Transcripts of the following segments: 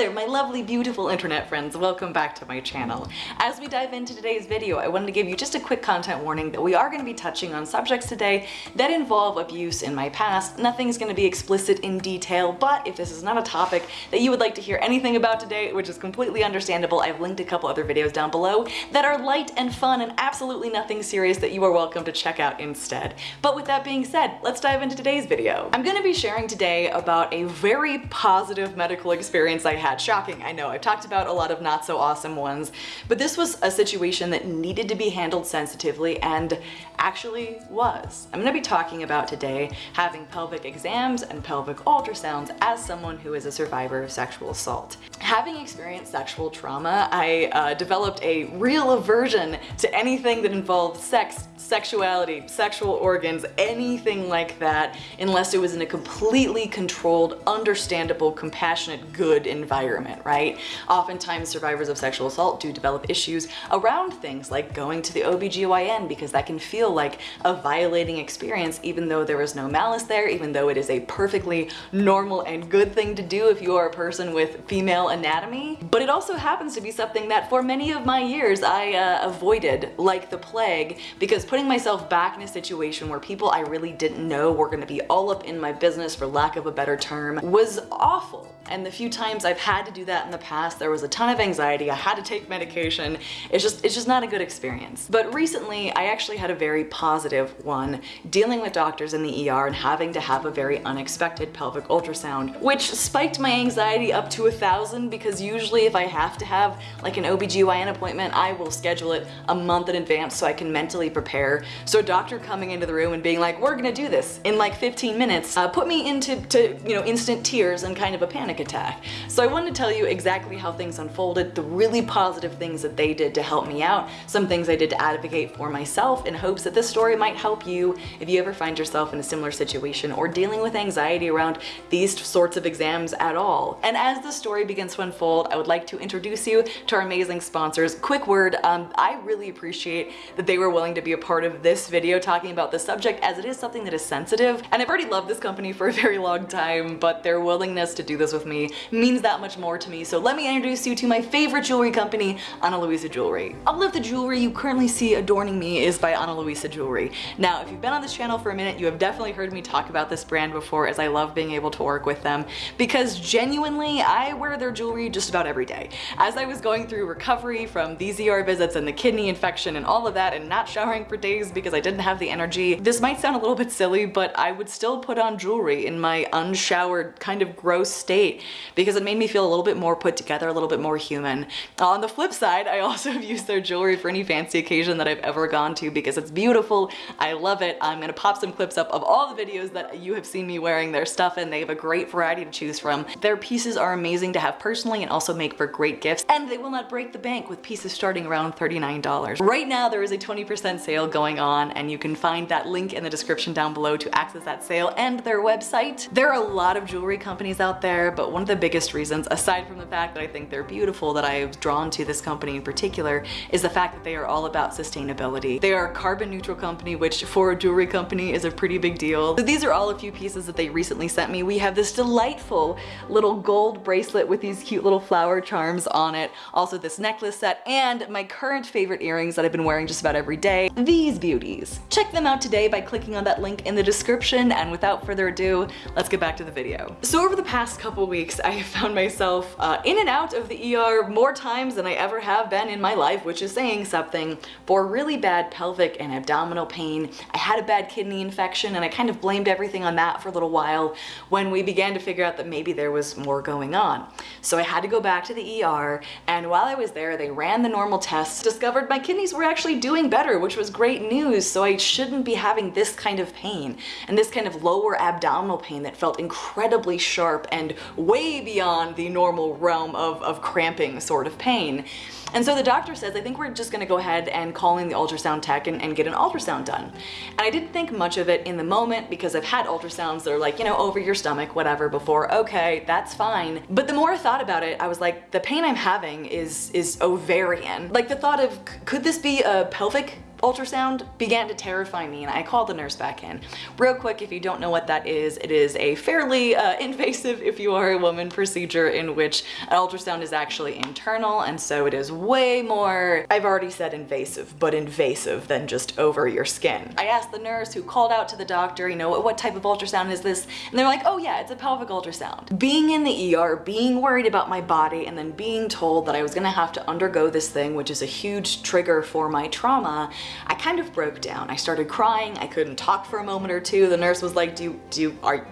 there, my lovely, beautiful internet friends. Welcome back to my channel. As we dive into today's video, I wanted to give you just a quick content warning that we are going to be touching on subjects today that involve abuse in my past. Nothing's going to be explicit in detail, but if this is not a topic that you would like to hear anything about today, which is completely understandable, I've linked a couple other videos down below that are light and fun and absolutely nothing serious that you are welcome to check out instead. But with that being said, let's dive into today's video. I'm going to be sharing today about a very positive medical experience I had. Shocking, I know. I've talked about a lot of not so awesome ones, but this was a situation that needed to be handled sensitively and actually was. I'm gonna be talking about today having pelvic exams and pelvic ultrasounds as someone who is a survivor of sexual assault. Having experienced sexual trauma, I uh, developed a real aversion to anything that involved sex, sexuality, sexual organs, anything like that, unless it was in a completely controlled, understandable, compassionate, good environment, right? Oftentimes survivors of sexual assault do develop issues around things like going to the OBGYN because that can feel like a violating experience even though there is no malice there, even though it is a perfectly normal and good thing to do if you are a person with female anatomy. But it also happens to be something that for many of my years I uh, avoided like the plague because putting myself back in a situation where people I really didn't know were going to be all up in my business for lack of a better term was awful. And the few times I've had to do that in the past, there was a ton of anxiety. I had to take medication. It's just, it's just not a good experience. But recently, I actually had a very positive one dealing with doctors in the ER and having to have a very unexpected pelvic ultrasound, which spiked my anxiety up to a thousand because usually if I have to have like an OBGYN appointment, I will schedule it a month in advance so I can mentally prepare. So a doctor coming into the room and being like, we're gonna do this in like 15 minutes, uh, put me into, to, you know, instant tears and kind of a panic attack. So I wanted to tell you exactly how things unfolded, the really positive things that they did to help me out, some things I did to advocate for myself in hopes that this story might help you if you ever find yourself in a similar situation or dealing with anxiety around these sorts of exams at all. And as the story begins to unfold, I would like to introduce you to our amazing sponsors. Quick word, um, I really appreciate that they were willing to be a part of this video talking about the subject as it is something that is sensitive. And I've already loved this company for a very long time, but their willingness to do this with me means that much more to me. So let me introduce you to my favorite jewelry company, Ana Luisa Jewelry. All of the jewelry you currently see adorning me is by Ana Luisa Jewelry. Now, if you've been on this channel for a minute, you have definitely heard me talk about this brand before as I love being able to work with them because genuinely, I wear their jewelry just about every day. As I was going through recovery from these ER visits and the kidney infection and all of that and not showering for days because I didn't have the energy, this might sound a little bit silly, but I would still put on jewelry in my unshowered kind of gross state because it made me feel a little bit more put together, a little bit more human. On the flip side, I also have used their jewelry for any fancy occasion that I've ever gone to because it's beautiful. I love it. I'm gonna pop some clips up of all the videos that you have seen me wearing their stuff and they have a great variety to choose from. Their pieces are amazing to have personally and also make for great gifts and they will not break the bank with pieces starting around $39. Right now there is a 20% sale going on and you can find that link in the description down below to access that sale and their website. There are a lot of jewelry companies out there but one of the biggest reasons aside from the fact that I think they're beautiful that I was drawn to this company in particular is the fact that they are all about sustainability. They are a carbon neutral company which for a jewelry company is a pretty big deal. So these are all a few pieces that they recently sent me. We have this delightful little gold bracelet with these cute little flower charms on it. Also this necklace set and my current favorite earrings that I've been wearing just about every day, these beauties. Check them out today by clicking on that link in the description and without further ado, let's get back to the video. So over the past couple weeks, I have found myself uh, in and out of the ER more times than I ever have been in my life, which is saying something, for really bad pelvic and abdominal pain. I had a bad kidney infection and I kind of blamed everything on that for a little while when we began to figure out that maybe there was more going on. So I had to go back to the ER and while I was there, they ran the normal tests, discovered my kidneys were actually doing better, which was great news. So I shouldn't be having this kind of pain and this kind of lower abdominal pain that felt incredibly sharp and way beyond the normal realm of, of cramping sort of pain. And so the doctor says, I think we're just gonna go ahead and call in the ultrasound tech and, and, get an ultrasound done. And I didn't think much of it in the moment because I've had ultrasounds that are like, you know, over your stomach, whatever before, okay, that's fine. But the more I thought about it, I was like, the pain I'm having is, is ovarian. Like the thought of, could this be a pelvic ultrasound began to terrify me and I called the nurse back in. Real quick, if you don't know what that is, it is a fairly uh, invasive, if you are a woman, procedure in which an ultrasound is actually internal and so it is way more, I've already said invasive, but invasive than just over your skin. I asked the nurse who called out to the doctor, you know, what type of ultrasound is this? And they're like, oh yeah, it's a pelvic ultrasound. Being in the ER, being worried about my body, and then being told that I was gonna have to undergo this thing, which is a huge trigger for my trauma, I kind of broke down. I started crying, I couldn't talk for a moment or two. The nurse was like, do you, do you, are,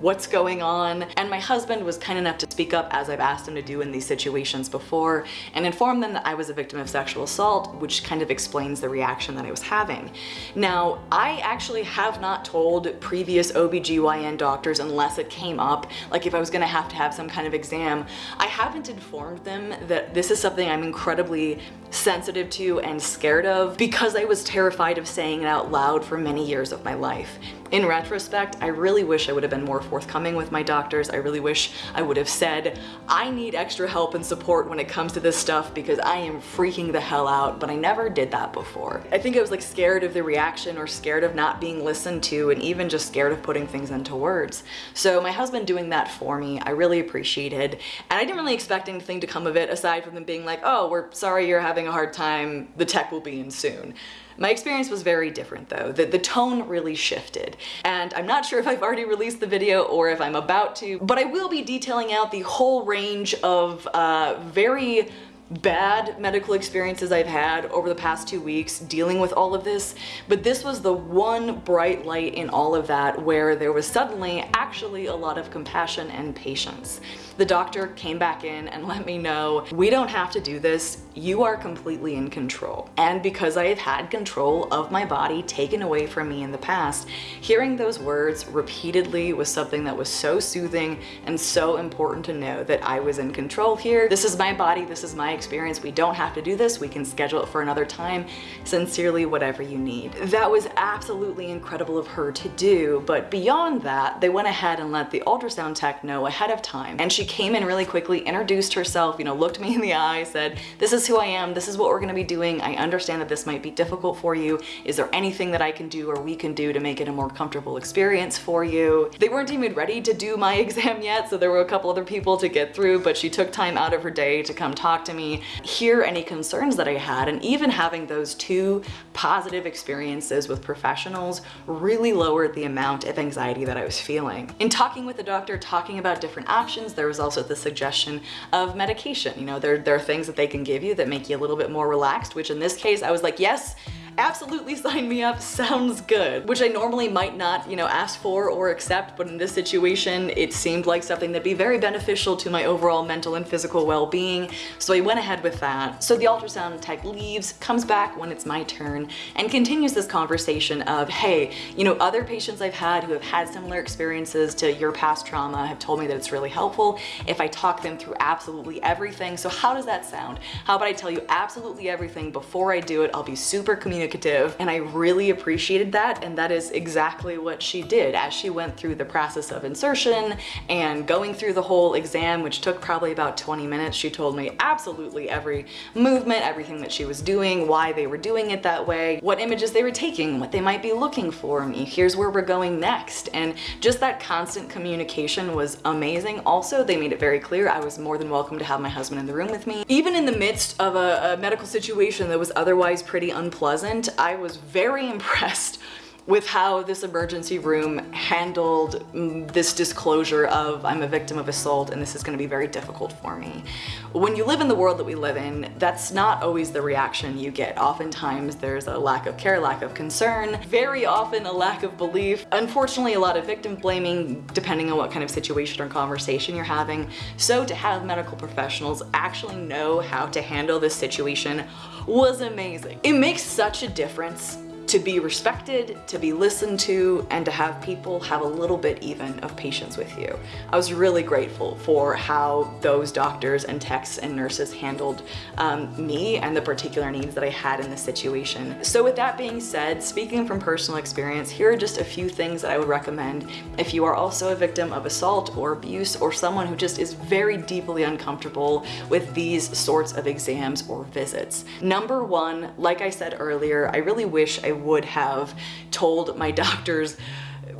what's going on. And my husband was kind enough to speak up as I've asked him to do in these situations before and inform them that I was a victim of sexual assault, which kind of explains the reaction that I was having. Now, I actually have not told previous OBGYN doctors unless it came up, like if I was gonna have to have some kind of exam, I haven't informed them that this is something I'm incredibly sensitive to and scared of because I was terrified of saying it out loud for many years of my life. In retrospect, I really wish I would have been more forthcoming with my doctors. I really wish I would have said, I need extra help and support when it comes to this stuff because I am freaking the hell out, but I never did that before. I think I was like scared of the reaction or scared of not being listened to and even just scared of putting things into words. So my husband doing that for me, I really appreciated. And I didn't really expect anything to come of it aside from them being like, oh, we're sorry you're having a hard time. The tech will be in soon. My experience was very different though. The, the tone really shifted. And I'm not sure if I've already released the video or if I'm about to, but I will be detailing out the whole range of uh, very bad medical experiences I've had over the past two weeks dealing with all of this, but this was the one bright light in all of that where there was suddenly actually a lot of compassion and patience. The doctor came back in and let me know, we don't have to do this, you are completely in control. And because I have had control of my body taken away from me in the past, hearing those words repeatedly was something that was so soothing and so important to know that I was in control here. This is my body, this is my experience, we don't have to do this, we can schedule it for another time. Sincerely, whatever you need. That was absolutely incredible of her to do, but beyond that, they went ahead and let the ultrasound tech know ahead of time. And she came in really quickly, introduced herself, you know, looked me in the eye, said, this is who I am, this is what we're gonna be doing. I understand that this might be difficult for you. Is there anything that I can do or we can do to make it a more comfortable experience for you? They weren't even ready to do my exam yet, so there were a couple other people to get through, but she took time out of her day to come talk to me, hear any concerns that I had, and even having those two positive experiences with professionals really lowered the amount of anxiety that I was feeling. In talking with the doctor, talking about different options, there was was also the suggestion of medication. You know, there, there are things that they can give you that make you a little bit more relaxed, which in this case, I was like, yes, absolutely sign me up, sounds good. Which I normally might not, you know, ask for or accept, but in this situation, it seemed like something that'd be very beneficial to my overall mental and physical well-being, so I went ahead with that. So the ultrasound tech leaves, comes back when it's my turn, and continues this conversation of, hey, you know, other patients I've had who have had similar experiences to your past trauma have told me that it's really helpful if I talk them through absolutely everything. So how does that sound? How about I tell you absolutely everything before I do it? I'll be super communicative communicative and I really appreciated that and that is exactly what she did as she went through the process of insertion and going through the whole exam which took probably about 20 minutes. She told me absolutely every movement, everything that she was doing, why they were doing it that way, what images they were taking, what they might be looking for me, here's where we're going next and just that constant communication was amazing. Also they made it very clear I was more than welcome to have my husband in the room with me. Even in the midst of a, a medical situation that was otherwise pretty unpleasant I was very impressed with how this emergency room handled mm, this disclosure of I'm a victim of assault and this is going to be very difficult for me. When you live in the world that we live in, that's not always the reaction you get. Oftentimes there's a lack of care, lack of concern, very often a lack of belief. Unfortunately, a lot of victim blaming depending on what kind of situation or conversation you're having. So to have medical professionals actually know how to handle this situation was amazing. It makes such a difference to be respected, to be listened to, and to have people have a little bit even of patience with you. I was really grateful for how those doctors and techs and nurses handled um, me and the particular needs that I had in the situation. So with that being said, speaking from personal experience, here are just a few things that I would recommend if you are also a victim of assault or abuse or someone who just is very deeply uncomfortable with these sorts of exams or visits. Number one, like I said earlier, I really wish I would have told my doctors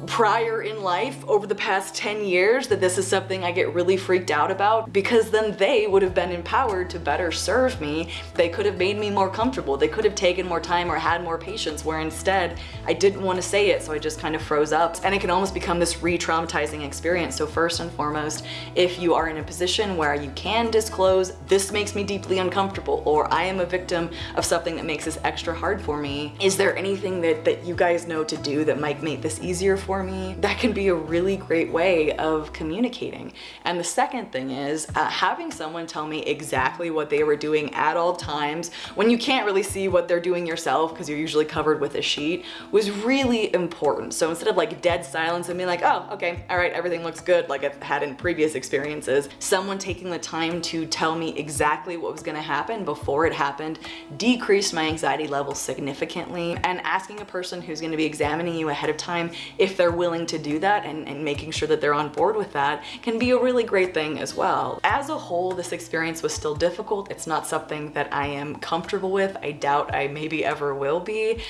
prior in life over the past 10 years that this is something I get really freaked out about because then they would have been empowered to better serve me. They could have made me more comfortable. They could have taken more time or had more patience where instead I didn't want to say it so I just kind of froze up and it can almost become this re-traumatizing experience. So first and foremost, if you are in a position where you can disclose this makes me deeply uncomfortable or I am a victim of something that makes this extra hard for me, is there anything that, that you guys know to do that might make this easier for me, that can be a really great way of communicating. And the second thing is uh, having someone tell me exactly what they were doing at all times when you can't really see what they're doing yourself because you're usually covered with a sheet was really important. So instead of like dead silence and being like, oh, okay, all right, everything looks good like I've had in previous experiences, someone taking the time to tell me exactly what was gonna happen before it happened decreased my anxiety level significantly and asking a person who's gonna be examining you ahead of time if they're willing to do that and, and making sure that they're on board with that can be a really great thing as well. As a whole, this experience was still difficult. It's not something that I am comfortable with. I doubt I maybe ever will be,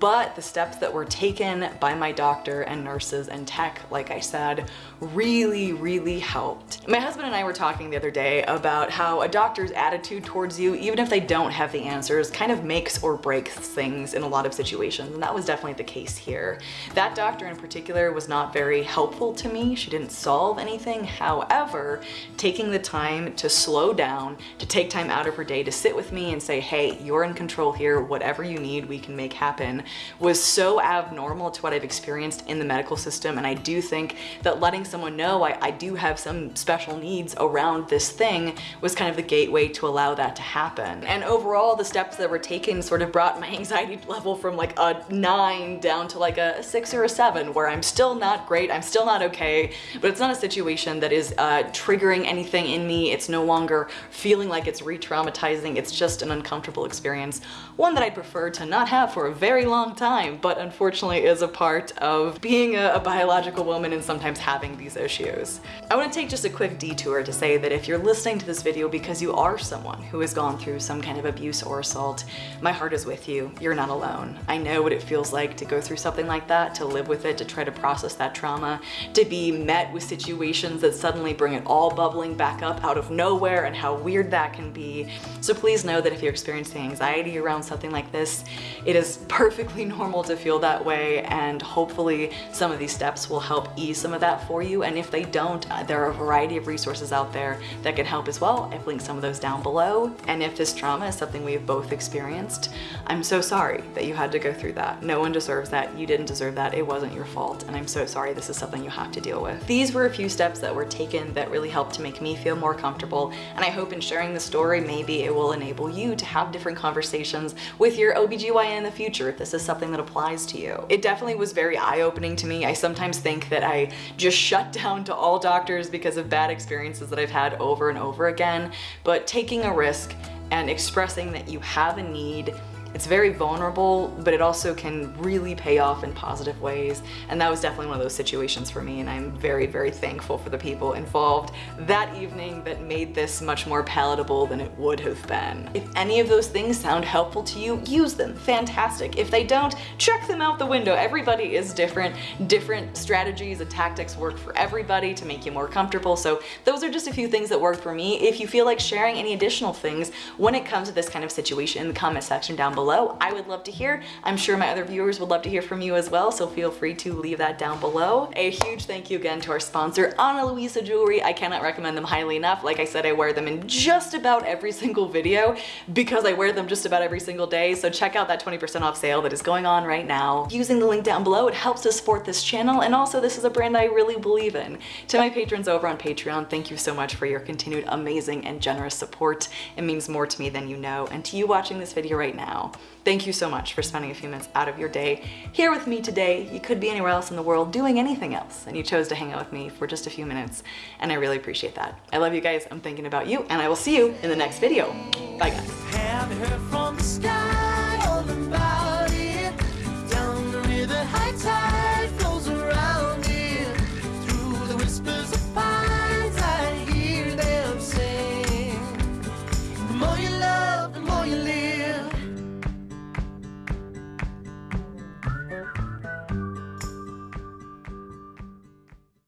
but the steps that were taken by my doctor and nurses and tech, like I said, really, really helped. My husband and I were talking the other day about how a doctor's attitude towards you, even if they don't have the answers, kind of makes or breaks things in a lot of situations, and that was definitely the case here. That doctor in particular was not very helpful to me. She didn't solve anything. However, taking the time to slow down, to take time out of her day to sit with me and say, hey, you're in control here, whatever you need, we can make happen, was so abnormal to what I've experienced in the medical system. And I do think that letting someone know I, I do have some special needs around this thing was kind of the gateway to allow that to happen. And overall, the steps that were taken sort of brought my anxiety level from like a nine down to like a six or a seven, where I'm still not great, I'm still not okay, but it's not a situation that is uh, triggering anything in me. It's no longer feeling like it's re-traumatizing. It's just an uncomfortable experience, one that I'd prefer to not have for a very long time, but unfortunately is a part of being a, a biological woman and sometimes having these issues. I want to take just a quick detour to say that if you're listening to this video because you are someone who has gone through some kind of abuse or assault, my heart is with you. You're not alone. I know what it feels like to go through something like that, to live with it, to try to process that trauma, to be met with situations that suddenly bring it all bubbling back up out of nowhere and how weird that can be. So please know that if you're experiencing anxiety around something like this, it is perfectly normal to feel that way and hopefully some of these steps will help ease some of that for you. And if they don't uh, there are a variety of resources out there that can help as well. I've linked some of those down below. And if this trauma is something we've both experienced I'm so sorry that you had to go through that. No one deserves that. You didn't deserve that. It wasn't your fault and I'm so sorry this is something you have to deal with these were a few steps that were taken that really helped to make me feel more comfortable and I hope in sharing the story maybe it will enable you to have different conversations with your OBGYN in the future if this is something that applies to you. It definitely was very eye-opening to me. I sometimes think that I just shut down to all doctors because of bad experiences that I've had over and over again, but taking a risk and expressing that you have a need it's very vulnerable, but it also can really pay off in positive ways. And that was definitely one of those situations for me. And I'm very, very thankful for the people involved that evening that made this much more palatable than it would have been. If any of those things sound helpful to you, use them. Fantastic. If they don't, check them out the window. Everybody is different. Different strategies and tactics work for everybody to make you more comfortable. So those are just a few things that worked for me. If you feel like sharing any additional things when it comes to this kind of situation in the comment section down below, below. I would love to hear. I'm sure my other viewers would love to hear from you as well, so feel free to leave that down below. A huge thank you again to our sponsor, Ana Luisa Jewelry. I cannot recommend them highly enough. Like I said, I wear them in just about every single video because I wear them just about every single day, so check out that 20% off sale that is going on right now. Using the link down below, it helps to support this channel, and also this is a brand I really believe in. To my patrons over on Patreon, thank you so much for your continued amazing and generous support. It means more to me than you know, and to you watching this video right now, Thank you so much for spending a few minutes out of your day here with me today. You could be anywhere else in the world doing anything else, and you chose to hang out with me for just a few minutes, and I really appreciate that. I love you guys, I'm thinking about you, and I will see you in the next video. Bye guys.